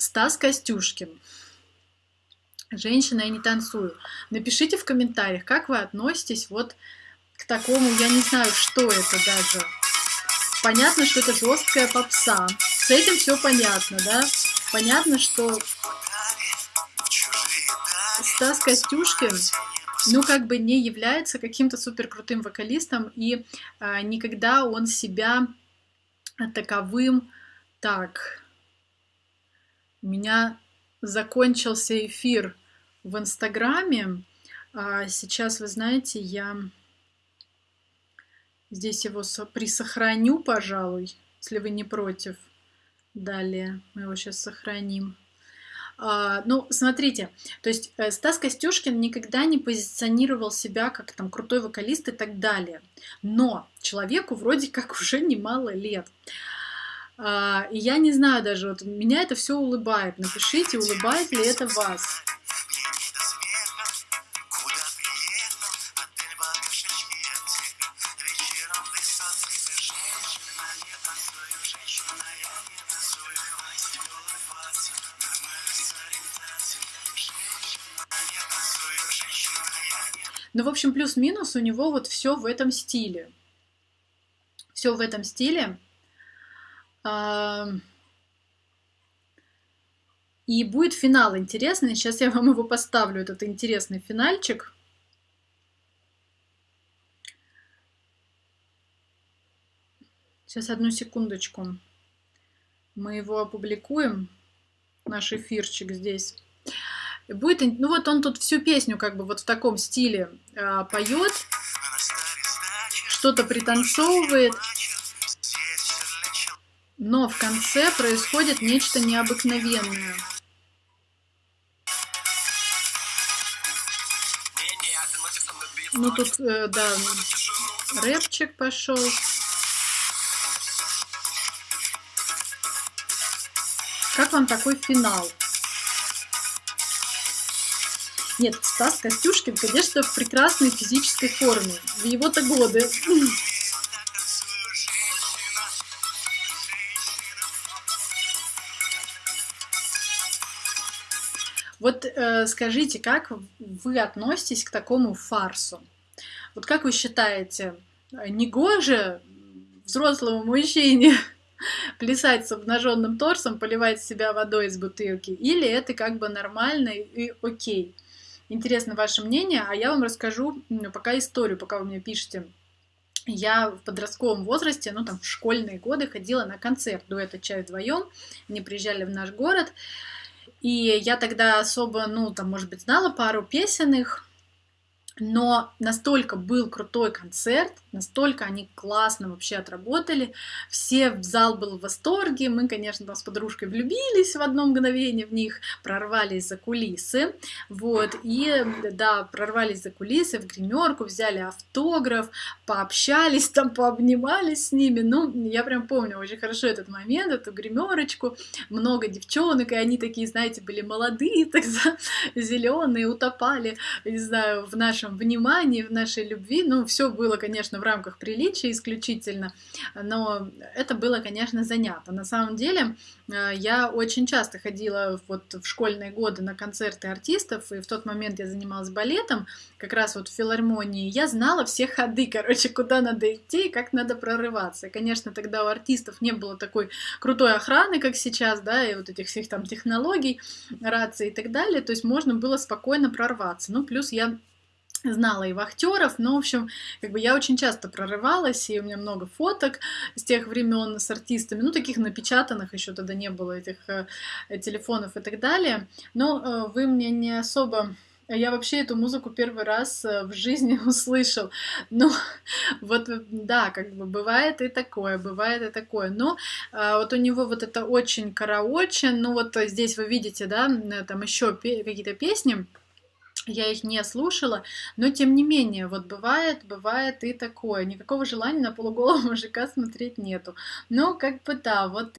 Стас Костюшкин. Женщина, я не танцую. Напишите в комментариях, как вы относитесь вот к такому, я не знаю, что это даже. Понятно, что это жесткая попса. С этим все понятно, да? Понятно, что Стас Костюшкин, ну, как бы не является каким-то супер крутым вокалистом, и а, никогда он себя таковым... Так, у меня закончился эфир в Инстаграме. А сейчас, вы знаете, я здесь его присохраню, пожалуй, если вы не против. Далее мы его сейчас сохраним. А, ну, смотрите, то есть э, Стас Костюшкин никогда не позиционировал себя как там крутой вокалист и так далее. Но человеку вроде как уже немало лет. А, и я не знаю даже, вот меня это все улыбает. Напишите, улыбает ли это вас. Ну, в общем, плюс-минус у него вот все в этом стиле. Все в этом стиле. И будет финал интересный. Сейчас я вам его поставлю, этот интересный финальчик. Сейчас одну секундочку. Мы его опубликуем, наш эфирчик здесь. Будет, ну вот он тут всю песню как бы вот в таком стиле э, поет, что-то пританцовывает, но в конце происходит нечто необыкновенное. Ну тут, э, да, рэпчик пошел. Как вам такой финал? Нет, Стас Костюшкин, конечно, в прекрасной физической форме. В его-то годы. Вот э, скажите, как вы относитесь к такому фарсу? Вот как вы считаете, негоже взрослому мужчине плясать с обнаженным торсом, поливать себя водой из бутылки, или это как бы нормально и окей? Интересно ваше мнение, а я вам расскажу пока историю, пока вы мне пишете. Я в подростковом возрасте, ну там в школьные годы ходила на концерт дуэта «Чай вдвоем». Они приезжали в наш город. И я тогда особо, ну там, может быть, знала пару песен их, но настолько был крутой концерт, настолько они классно вообще отработали, все в зал был в восторге, мы, конечно, там с подружкой влюбились в одно мгновение в них, прорвались за кулисы, вот, и, да, прорвались за кулисы в гримерку, взяли автограф, пообщались там, пообнимались с ними, ну, я прям помню очень хорошо этот момент, эту гримерочку, много девчонок, и они такие, знаете, были молодые тогда, зеленые, утопали, не знаю, в нашем нашем внимании, в нашей любви. Ну, все было, конечно, в рамках приличия исключительно, но это было, конечно, занято. На самом деле, э, я очень часто ходила вот в школьные годы на концерты артистов, и в тот момент я занималась балетом, как раз вот в филармонии. Я знала все ходы, короче, куда надо идти и как надо прорываться. И, конечно, тогда у артистов не было такой крутой охраны, как сейчас, да, и вот этих всех там технологий, рации и так далее. То есть можно было спокойно прорваться. Ну, плюс я знала и вахтеров, но, в общем, как бы я очень часто прорывалась, и у меня много фоток с тех времен с артистами, ну, таких напечатанных, еще тогда не было этих э, телефонов и так далее, но э, вы мне не особо я вообще эту музыку первый раз э, в жизни услышал. Ну, вот, да, как бы бывает и такое, бывает и такое. Но а, вот у него вот это очень караоче, ну вот здесь вы видите, да, там еще какие-то песни, я их не слушала, но тем не менее, вот бывает, бывает и такое. Никакого желания на полуголого мужика смотреть нету. Но как бы да, вот